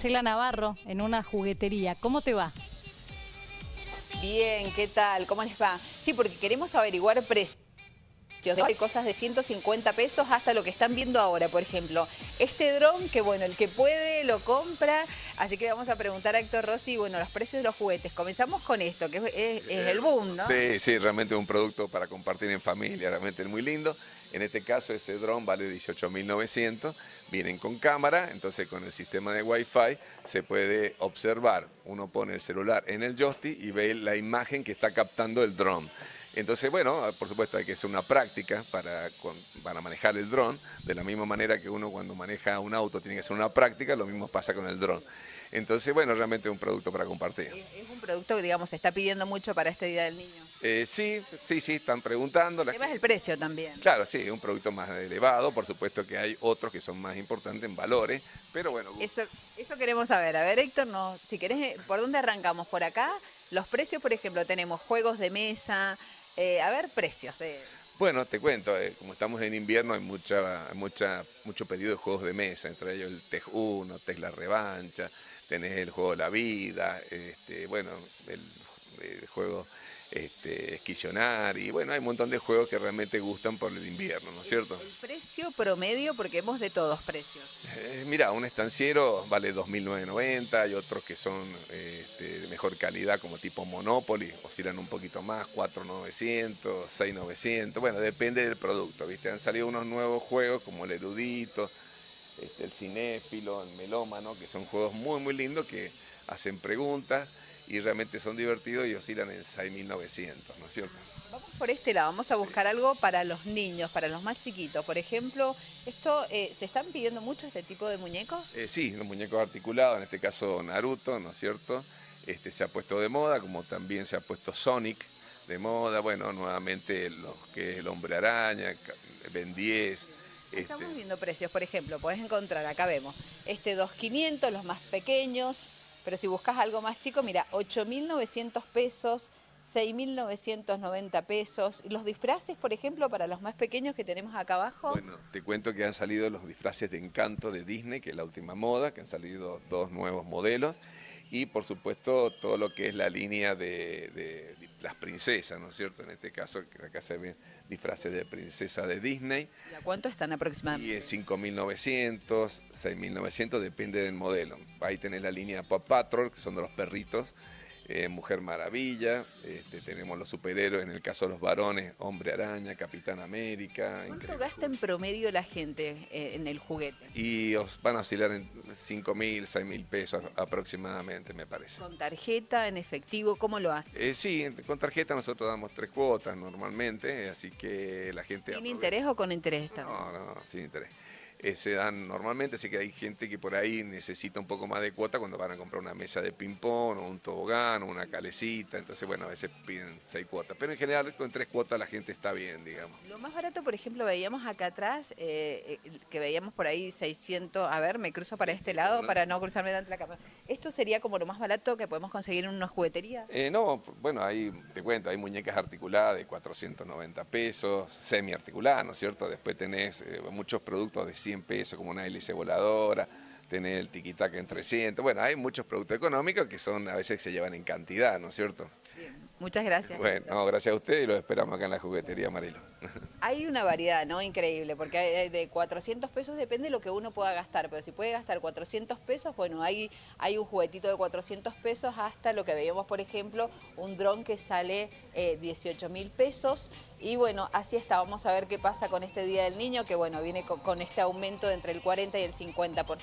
Marcela Navarro en una juguetería. ¿Cómo te va? Bien, ¿qué tal? ¿Cómo les va? Sí, porque queremos averiguar precios. Hay cosas de 150 pesos hasta lo que están viendo ahora, por ejemplo. Este dron, que bueno, el que puede lo compra, así que vamos a preguntar a Héctor Rossi, bueno, los precios de los juguetes. Comenzamos con esto, que es, es el boom, ¿no? Sí, sí, realmente un producto para compartir en familia, realmente es muy lindo. En este caso ese dron vale 18.900, vienen con cámara, entonces con el sistema de Wi-Fi se puede observar. Uno pone el celular en el joystick y ve la imagen que está captando el dron. Entonces, bueno, por supuesto hay que hacer una práctica para, para manejar el dron, de la misma manera que uno cuando maneja un auto tiene que hacer una práctica, lo mismo pasa con el dron. Entonces, bueno, realmente es un producto para compartir. Es un producto que, digamos, se está pidiendo mucho para este Día del Niño. Eh, sí, sí, sí, están preguntando. El el precio también. Claro, sí, es un producto más elevado, por supuesto que hay otros que son más importantes en valores, pero bueno. Eso, eso queremos saber. A ver, Héctor, no, si querés, eh, ¿por dónde arrancamos? ¿Por acá? Los precios, por ejemplo, tenemos juegos de mesa, eh, a ver, precios de... Bueno, te cuento, eh, como estamos en invierno hay mucha, mucha, mucho pedido de juegos de mesa, entre ellos el TEG 1, TEG La Revancha, tenés el juego La Vida, este, bueno, el juego este, esquisionar y bueno, hay un montón de juegos que realmente gustan por el invierno, ¿no es cierto? El, precio promedio, porque hemos de todos precios. Eh, mira, un estanciero vale 2.990, hay otros que son este, de mejor calidad como tipo Monopoly, oscilan un poquito más, 4.900, 6.900, bueno, depende del producto, ¿viste? Han salido unos nuevos juegos como el Erudito, este, el Cinéfilo, el Melómano, que son juegos muy muy lindos que hacen preguntas y realmente son divertidos y oscilan en 6.900, ¿no es cierto? Vamos por este lado, vamos a buscar algo para los niños, para los más chiquitos. Por ejemplo, esto eh, ¿se están pidiendo mucho este tipo de muñecos? Eh, sí, los muñecos articulados, en este caso Naruto, ¿no es cierto? Este, se ha puesto de moda, como también se ha puesto Sonic de moda, bueno, nuevamente los que es el Hombre Araña, Ben 10, Estamos este viendo precios, por ejemplo, podés encontrar, acá vemos, este 2.500, los más pequeños, pero si buscas algo más chico, mira, 8.900 pesos, 6.990 pesos. ¿Los disfraces, por ejemplo, para los más pequeños que tenemos acá abajo? Bueno, te cuento que han salido los disfraces de encanto de Disney, que es la última moda, que han salido dos nuevos modelos. Y, por supuesto, todo lo que es la línea de las princesas, ¿no es cierto? En este caso, acá se ven disfraces de princesa de Disney. ¿Y a cuánto están aproximadamente? Y es 5.900, 6.900, depende del modelo. Ahí tenés la línea Pop Patrol, que son de los perritos, eh, Mujer Maravilla, este, tenemos los superhéroes, en el caso de los varones, Hombre Araña, Capitán América. ¿Cuánto gasta en promedio la gente eh, en el juguete? Y os van a oscilar en 5 mil, 6 mil pesos aproximadamente, me parece. ¿Con tarjeta, en efectivo, cómo lo hace? Eh, sí, con tarjeta nosotros damos tres cuotas normalmente, así que la gente... ¿Sin interés o con interés? No, no, sin interés. Eh, se dan normalmente, así que hay gente que por ahí necesita un poco más de cuota cuando van a comprar una mesa de ping-pong o un tobogán o una calecita, entonces bueno, a veces piden seis cuotas, pero en general con tres cuotas la gente está bien, digamos. Lo más barato, por ejemplo, veíamos acá atrás, eh, eh, que veíamos por ahí 600, a ver, me cruzo para este lado para no cruzarme delante de la cámara. ¿Esto sería como lo más barato que podemos conseguir en una juguetería? no, bueno, ahí te cuento, hay muñecas articuladas de 490 pesos, semi-articuladas, ¿no es cierto? Después tenés muchos productos de 100 100 pesos, como una hélice voladora, tener el tiquitaca en 300. Bueno, hay muchos productos económicos que son a veces se llevan en cantidad, ¿no es cierto? Muchas gracias. Bueno, gracias a usted y lo esperamos acá en la juguetería Marilo. Hay una variedad, ¿no? Increíble, porque de 400 pesos depende de lo que uno pueda gastar, pero si puede gastar 400 pesos, bueno, hay, hay un juguetito de 400 pesos hasta lo que veíamos, por ejemplo, un dron que sale 18 eh, mil pesos. Y bueno, así está, vamos a ver qué pasa con este Día del Niño, que bueno, viene con, con este aumento de entre el 40 y el 50%.